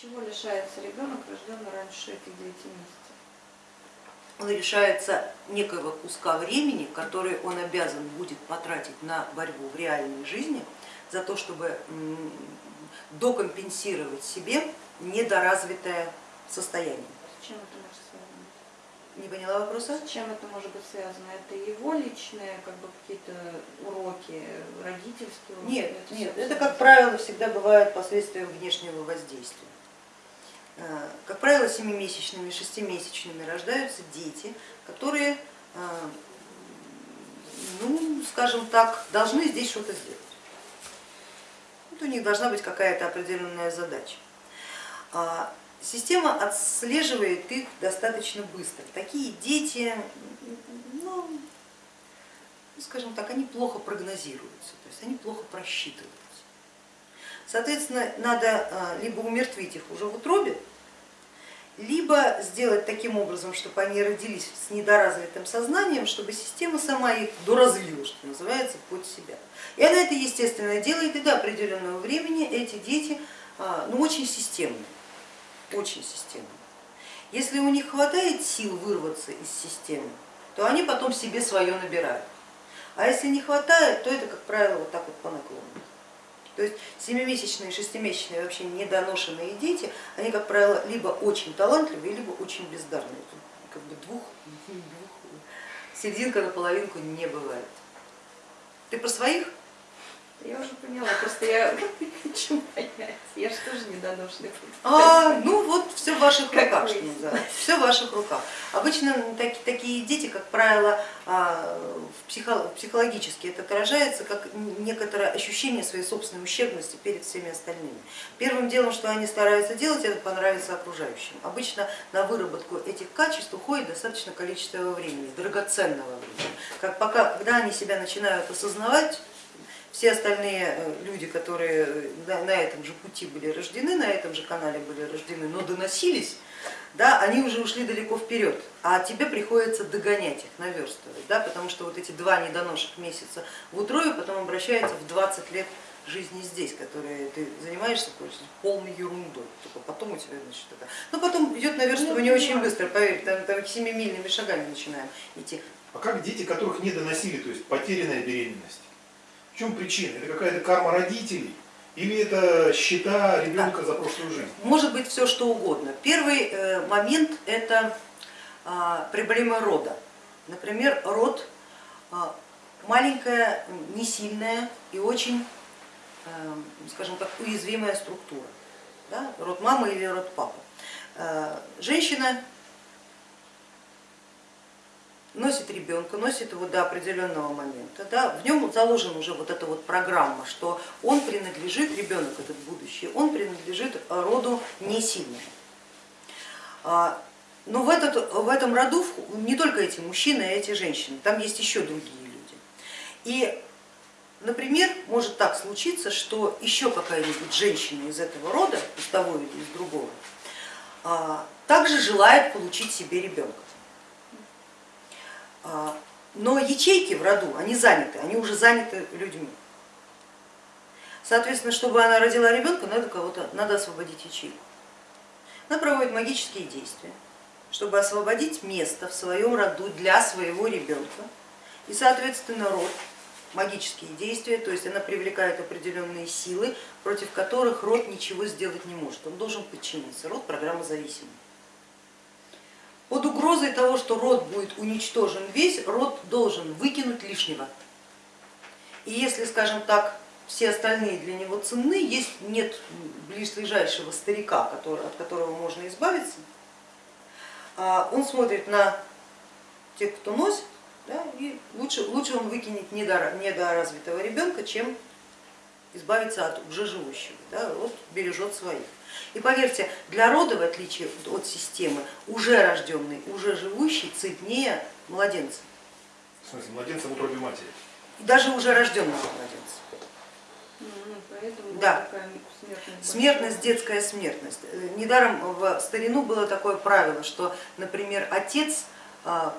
Чего лишается ребенок, рожденный раньше этих 9 месяцев? Он лишается некоего куска времени, который он обязан будет потратить на борьбу в реальной жизни, за то, чтобы докомпенсировать себе недоразвитое состояние. С чем это может связано? Не поняла вопроса? С чем это может быть связано? Это его личные как бы какие-то уроки, родительские уроки? Нет, это нет, это как правило всегда бывает последствием внешнего воздействия. Э, как правило, семимесячными, шестимесячными рождаются дети, которые, э, ну, скажем так, должны здесь что-то сделать. Вот у них должна быть какая-то определенная задача. А система отслеживает их достаточно быстро. Такие дети, ну, скажем так, они плохо прогнозируются, то есть они плохо просчитываются. Соответственно, надо а, либо умертвить их уже в утробе, либо сделать таким образом, чтобы они родились с недоразвитым сознанием, чтобы система сама их доразвила, что называется, под себя. И она это естественно делает, и до определенного времени эти дети а, ну, очень системные, очень системные. Если у них хватает сил вырваться из системы, то они потом себе свое набирают. А если не хватает, то это, как правило, вот так вот по наклону. То есть семимесячные, шестимесячные вообще недоношенные дети, они, как правило, либо очень талантливые, либо очень бездарные. Как бы двух, двух серединка на половинку не бывает. Ты про своих? Я уже поняла, просто я хочу понять, я же тоже недоношенный. А, ну вот все в ваших руках, что называется, все в ваших руках. Обычно так, такие дети, как правило, а, психологически это отражается как некоторое ощущение своей собственной ущербности перед всеми остальными. Первым делом, что они стараются делать, это понравиться окружающим. Обычно на выработку этих качеств уходит достаточно количество времени, драгоценного времени. Как пока, когда они себя начинают осознавать, все остальные э, люди, которые э, на этом же пути были рождены, на этом же канале были рождены, но доносились, да, они уже ушли далеко вперед, а тебе приходится догонять их, наверстывать, да, потому что вот эти два недоношек месяца в утробе потом обращаются в 20 лет жизни здесь, которые ты занимаешься полной ерундой, только потом у тебя значит это. Но потом идет наверстывание ну, очень быстро, поверь, там, там семимильными шагами начинаем идти. А как дети, которых не доносили, то есть потерянная беременность? Чем причина? Это какая-то карма родителей? Или это счета ребенка за прошлую жизнь? Может быть все что угодно. Первый э, момент это а, проблема рода. Например, род а, маленькая, не сильная и очень, э, скажем так, уязвимая структура. Да? Род мамы или род папы. Э, женщина носит ребенка, носит его до определенного момента, да, в нем заложена уже вот эта вот программа, что он принадлежит, ребенок этот будущий, он принадлежит роду не сильному. А, но в, этот, в этом роду не только эти мужчины, а эти женщины, там есть еще другие люди. И, например, может так случиться, что еще какая-нибудь женщина из этого рода, из того или из другого, а, также желает получить себе ребенка. А, но ячейки в роду, они заняты, они уже заняты людьми. Соответственно, чтобы она родила ребенка, надо кого-то, надо освободить ячейку. Она проводит магические действия, чтобы освободить место в своем роду для своего ребенка. И, соответственно, род, магические действия, то есть она привлекает определенные силы, против которых род ничего сделать не может. Он должен подчиниться. Род программа зависимый. Под угрозой того, что род будет уничтожен весь, род должен выкинуть лишнего. И если, скажем так, все остальные для него ценны, есть, нет ближайшего старика, который, от которого можно избавиться, а он смотрит на тех, кто носит, да, и лучше, лучше он выкинет недоразвитого ребенка, чем избавиться от уже живущего, да, вот бережет своих. И поверьте, для рода, в отличие от системы, уже рожденный, уже живущий цветнее младенца. В смысле, младенца в утробе матери? Даже уже рожденного младенца. Ну, да. Смертность, смертность, детская смертность. Недаром в старину было такое правило, что, например, отец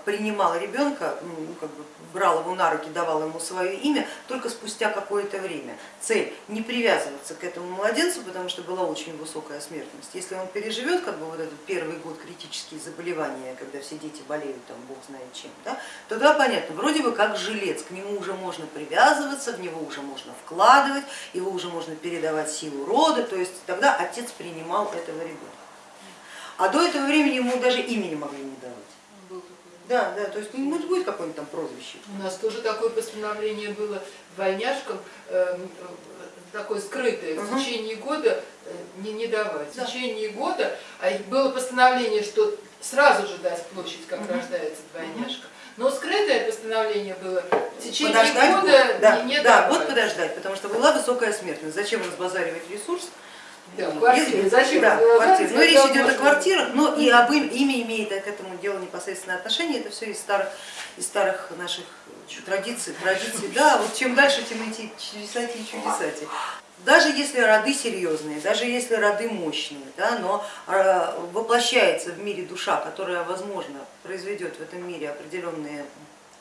принимал ребенка, ну, как бы брал его на руки, давал ему свое имя только спустя какое-то время. Цель не привязываться к этому младенцу, потому что была очень высокая смертность. Если он переживет как бы вот этот первый год критические заболевания, когда все дети болеют, там бог знает чем, да, то да, понятно, вроде бы как жилец, к нему уже можно привязываться, в него уже можно вкладывать, его уже можно передавать силу рода, то есть тогда отец принимал этого ребенка. А до этого времени ему даже имени могли не давать. Был такой. Да, да, то есть ну, будет какое-нибудь там прозвище. У нас тоже такое постановление было двойняшкам, э, такое скрытое, в Мгм. течение года э, не, не давать. Да. В течение года а было постановление, что сразу же дать площадь, как Мгм. рождается двойняшка. Но скрытое постановление было в течение Подождать года год, да, не, не да, давать. год подождать, потому что была высокая смертность. Зачем разбазаривать ресурс? Да, квартиры. Если- Зачем Да, квартиры. Но речь когда идет о квартирах, но и об им, имя имеет к этому делу непосредственное отношение. Это все из старых, из старых наших традиций, традиций. Да, вот чем дальше, тем эти чудесати и чудесати. Даже если роды серьезные, даже если роды мощные, да, но э, воплощается в мире душа, которая, возможно, произведет в этом мире определенные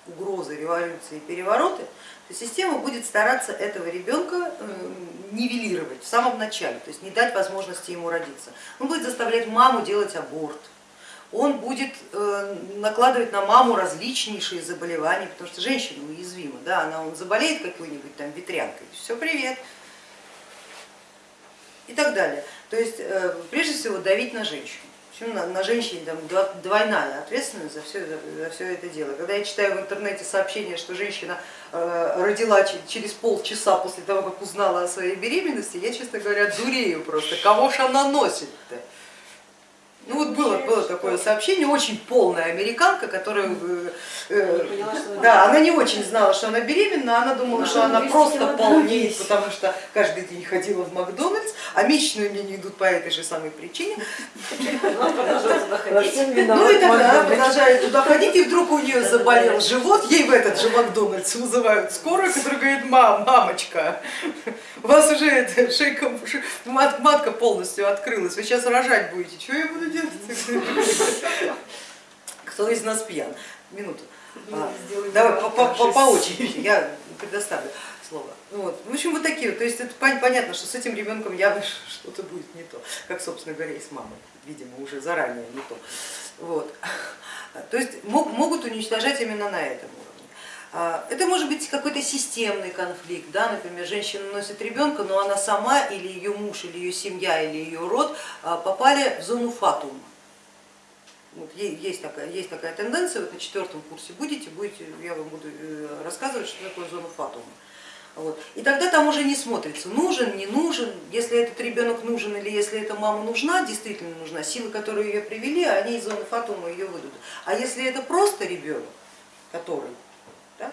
угрозы, революции, перевороты, то система будет стараться этого ребенка э, нивелировать в самом начале, то есть не дать возможности ему родиться. Он будет заставлять маму делать аборт, он будет э, накладывать на маму различнейшие заболевания, потому что женщина уязвима, да, она он заболеет какой-нибудь там ветрянкой, все, привет, и так далее. То есть э, прежде всего давить на женщину. Причем на, на женщине там, двойная ответственность за все, за все это дело. Когда я читаю в интернете сообщение, что женщина э, родила че- через полчаса после того, как узнала о своей беременности, я, честно говоря, дурею просто. Кого ж она носит-то? Ну вот было, было такое сообщение, очень полная американка, которая э, э, поняла, что она да, она не очень знала, что она беременна, она думала, Да, что она 200 просто полнеет, потому что каждый день ходила в Макдональдс, а месячные у меня не идут по этой же самой причине. Ну и тогда она продолжает туда ходить, и вдруг у нее заболел живот, ей в этот же Макдональдс вызывают скорую, которая говорит, мам, мамочка, у вас уже шейка, матка полностью открылась, вы сейчас рожать будете, что я буду делать? Кто из нас пьян? Минуту. А, Давай по, по- по- по очереди, я предоставлю слово. Ну Вот. В общем, вот такие вот. То есть это пон- понятно, что с этим ребенком явно что-то будет не то, как, собственно говоря, и с мамой, видимо, уже заранее не то. Вот. То есть мог- могут уничтожать именно на этом уровне. А, Это может быть какой-то системный конфликт, да, например, женщина носит ребенка, но она сама или ее муж, или ее семья, или ее род а, попали в зону фатума. Вот есть, такая, есть такая тенденция, вот на четвертом курсе будете, будете, я вам буду э, рассказывать, что такое зона фатума. Вот. И тогда там уже не смотрится, нужен, не нужен, если этот ребенок нужен или если эта мама нужна, действительно нужна, силы, которые ее привели, они из зоны фатума ее выйдут. А если это просто ребенок, который да,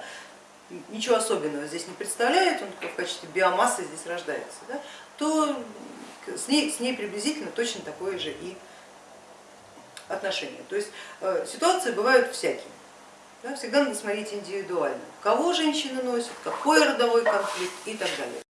ничего особенного здесь не представляет, он в качестве биомассы здесь рождается, да, то с ней, с ней приблизительно точно такое же и отношения. То есть э, ситуации бывают всякие. Да, всегда надо смотреть индивидуально, кого женщина носит, какой родовой конфликт и так далее.